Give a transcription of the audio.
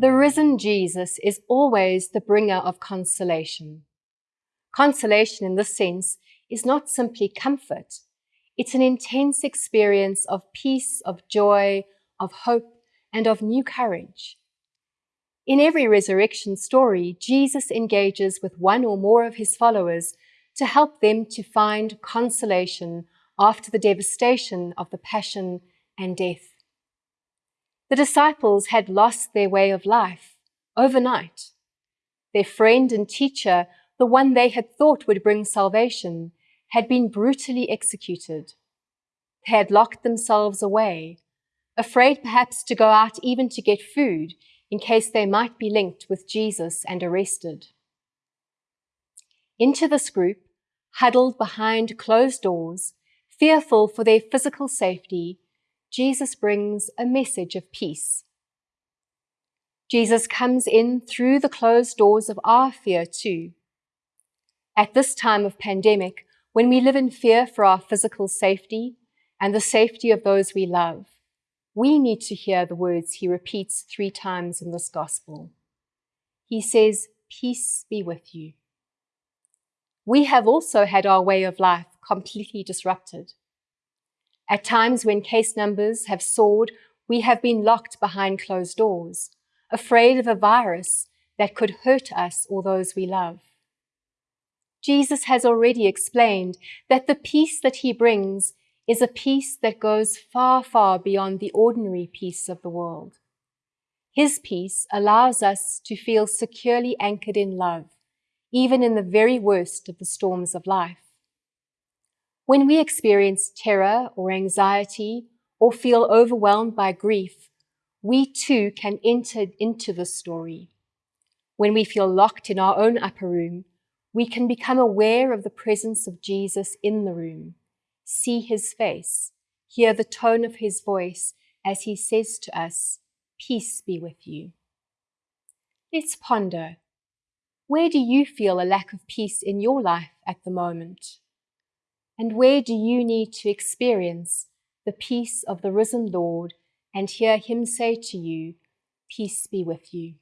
The risen Jesus is always the bringer of consolation. Consolation in this sense is not simply comfort. It's an intense experience of peace, of joy, of hope, and of new courage. In every resurrection story, Jesus engages with one or more of his followers to help them to find consolation after the devastation of the passion and death. The disciples had lost their way of life overnight. Their friend and teacher, the one they had thought would bring salvation, had been brutally executed. They had locked themselves away, afraid perhaps to go out even to get food in case they might be linked with Jesus and arrested. Into this group, huddled behind closed doors, fearful for their physical safety, Jesus brings a message of peace. Jesus comes in through the closed doors of our fear too. At this time of pandemic, when we live in fear for our physical safety and the safety of those we love, we need to hear the words he repeats three times in this gospel. He says, Peace be with you. We have also had our way of life completely disrupted. At times when case numbers have soared, we have been locked behind closed doors, afraid of a virus that could hurt us or those we love. Jesus has already explained that the peace that he brings is a peace that goes far, far beyond the ordinary peace of the world. His peace allows us to feel securely anchored in love, even in the very worst of the storms of life. When we experience terror or anxiety or feel overwhelmed by grief, we too can enter into the story. When we feel locked in our own upper room, we can become aware of the presence of Jesus in the room, see his face, hear the tone of his voice as he says to us, Peace be with you. Let's ponder. Where do you feel a lack of peace in your life at the moment? And where do you need to experience the peace of the risen Lord and hear him say to you, Peace be with you?